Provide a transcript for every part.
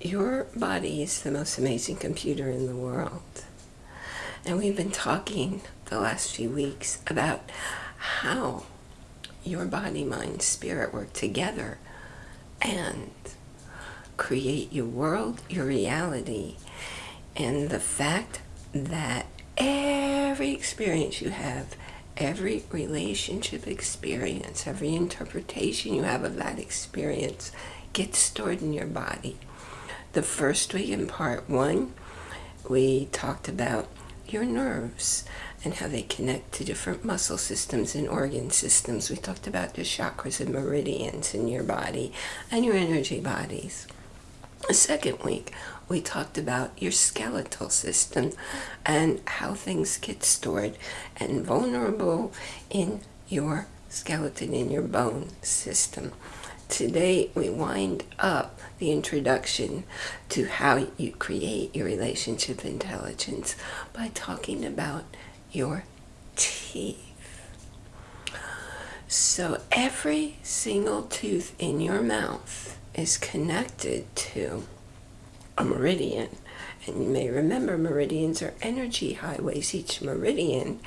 your body is the most amazing computer in the world. And we've been talking the last few weeks about how your body, mind, spirit work together and create your world, your reality, and the fact that every experience you have, every relationship experience, every interpretation you have of that experience gets stored in your body. The first week in part one, we talked about your nerves and how they connect to different muscle systems and organ systems. We talked about the chakras and meridians in your body and your energy bodies. The second week, we talked about your skeletal system and how things get stored and vulnerable in your skeleton, in your bone system. Today, we wind up the introduction to how you create your relationship intelligence by talking about your teeth. So every single tooth in your mouth is connected to a meridian. And you may remember meridians are energy highways. Each meridian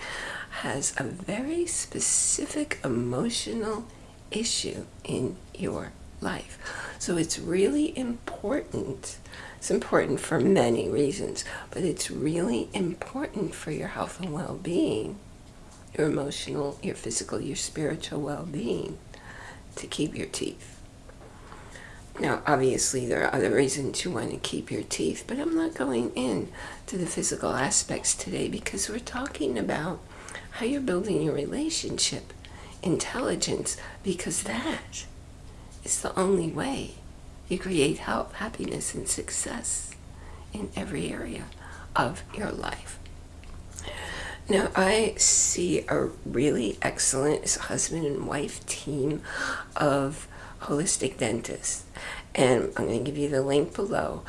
has a very specific emotional issue in your life. So it's really important. It's important for many reasons, but it's really important for your health and well-being, your emotional, your physical, your spiritual well-being to keep your teeth. Now, obviously, there are other reasons you want to keep your teeth, but I'm not going in to the physical aspects today because we're talking about how you're building your relationship intelligence because that is the only way you create health, happiness, and success in every area of your life. Now, I see a really excellent husband and wife team of holistic dentists. And I'm going to give you the link below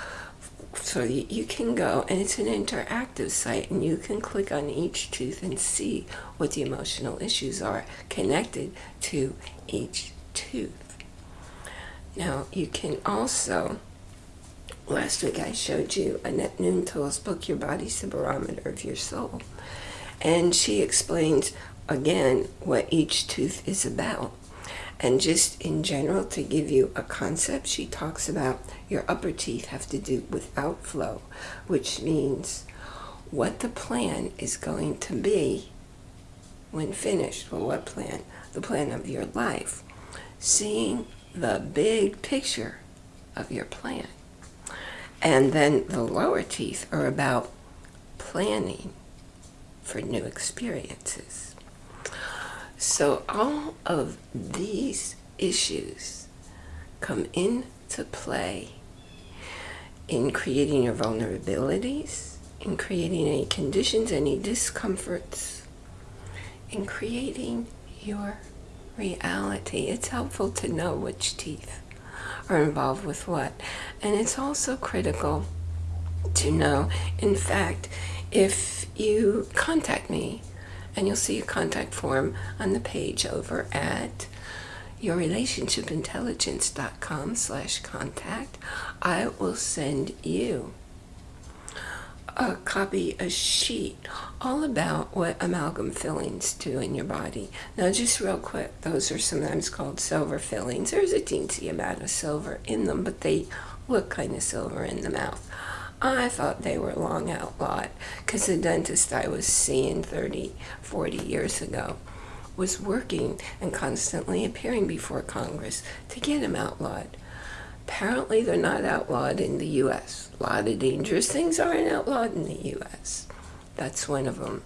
so you can go and it's an interactive site and you can click on each tooth and see what the emotional issues are connected to each tooth. Now you can also, last week I showed you Annette Noontil's book, Your Body's the Barometer of Your Soul. And she explains again what each tooth is about. And just in general, to give you a concept, she talks about your upper teeth have to do with outflow, which means what the plan is going to be when finished. Well, what plan? The plan of your life. Seeing the big picture of your plan. And then the lower teeth are about planning for new experiences. So all of these issues come into play in creating your vulnerabilities, in creating any conditions, any discomforts, in creating your reality. It's helpful to know which teeth are involved with what. And it's also critical to know, in fact, if you contact me and you'll see a contact form on the page over at yourrelationshipintelligence.com slash contact. I will send you a copy, a sheet, all about what amalgam fillings do in your body. Now, just real quick, those are sometimes called silver fillings. There's a teensy amount of silver in them, but they look kind of silver in the mouth. Oh, I thought they were long outlawed because the dentist I was seeing 30, 40 years ago was working and constantly appearing before Congress to get them outlawed. Apparently they're not outlawed in the U.S. A lot of dangerous things aren't outlawed in the U.S. That's one of them.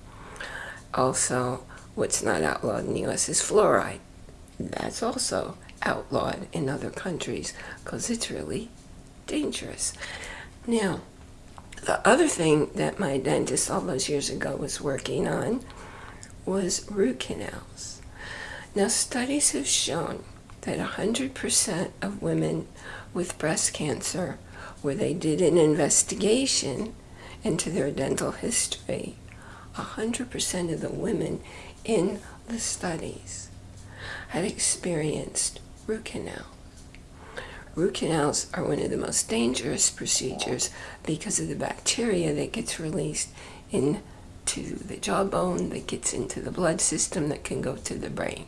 Also, what's not outlawed in the U.S. is fluoride. That's also outlawed in other countries because it's really dangerous. Now, the other thing that my dentist all those years ago was working on was root canals. Now studies have shown that 100% of women with breast cancer, where they did an investigation into their dental history, 100% of the women in the studies had experienced root canal. Root canals are one of the most dangerous procedures because of the bacteria that gets released into the jawbone, that gets into the blood system, that can go to the brain.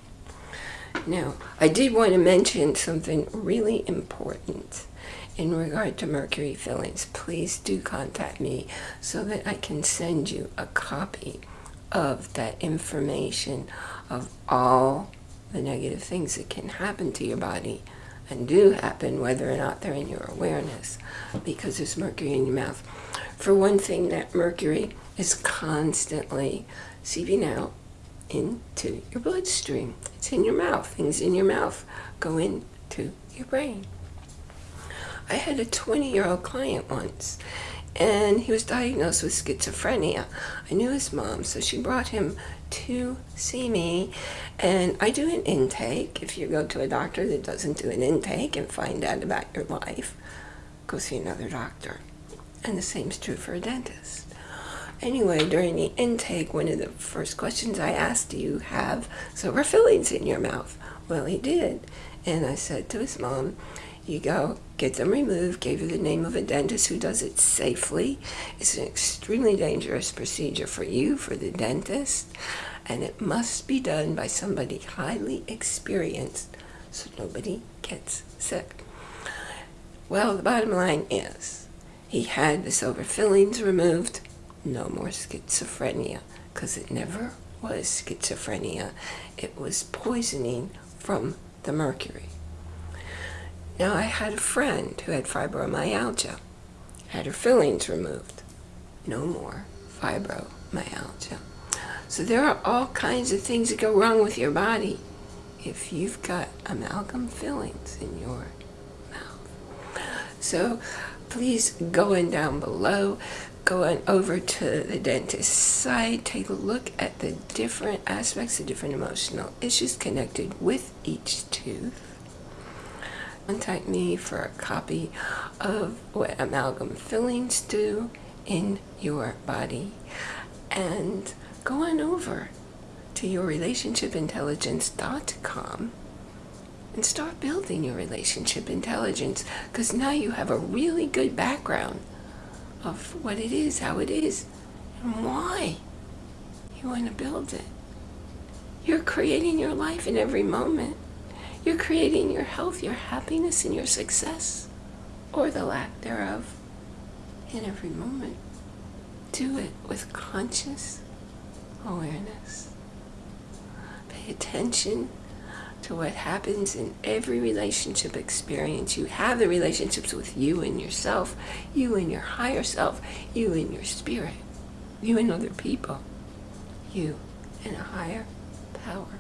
Now, I did want to mention something really important in regard to mercury fillings. Please do contact me so that I can send you a copy of that information of all the negative things that can happen to your body and do happen whether or not they're in your awareness because there's mercury in your mouth. For one thing, that mercury is constantly seeping out into your bloodstream. It's in your mouth. Things in your mouth go into your brain. I had a 20-year-old client once and he was diagnosed with schizophrenia. I knew his mom, so she brought him to see me, and I do an intake. If you go to a doctor that doesn't do an intake and find out about your life, go see another doctor. And the same is true for a dentist. Anyway, during the intake, one of the first questions I asked, do you have silver fillings in your mouth? Well, he did. And I said to his mom, you go, get them removed, gave you the name of a dentist who does it safely. It's an extremely dangerous procedure for you, for the dentist, and it must be done by somebody highly experienced so nobody gets sick. Well, the bottom line is he had the silver fillings removed, no more schizophrenia, because it never was schizophrenia. It was poisoning from the mercury. Now, I had a friend who had fibromyalgia, had her fillings removed. No more fibromyalgia. So there are all kinds of things that go wrong with your body if you've got amalgam fillings in your mouth. So please go in down below, go on over to the dentist's site, take a look at the different aspects, the different emotional issues connected with each tooth contact me for a copy of what amalgam fillings do in your body and go on over to yourrelationshipintelligence.com and start building your relationship intelligence because now you have a really good background of what it is, how it is, and why you want to build it. You're creating your life in every moment. You're creating your health, your happiness, and your success, or the lack thereof, in every moment. Do it with conscious awareness. Pay attention to what happens in every relationship experience. You have the relationships with you and yourself, you and your higher self, you and your spirit, you and other people, you and a higher power.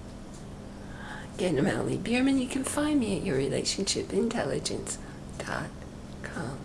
Again, I'm Bierman. You can find me at yourrelationshipintelligence.com.